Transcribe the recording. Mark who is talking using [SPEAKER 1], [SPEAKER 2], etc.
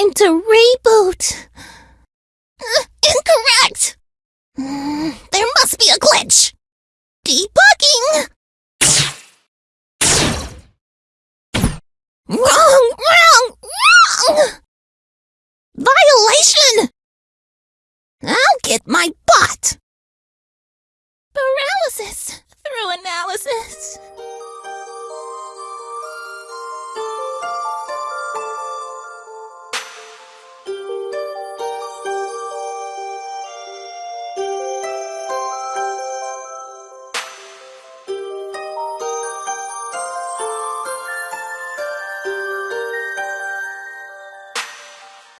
[SPEAKER 1] time to reboot. Uh, incorrect! Mm, there must be a glitch. Debugging! Wrong! Wrong! Wrong! Violation! I'll get my butt. Paralysis through analysis.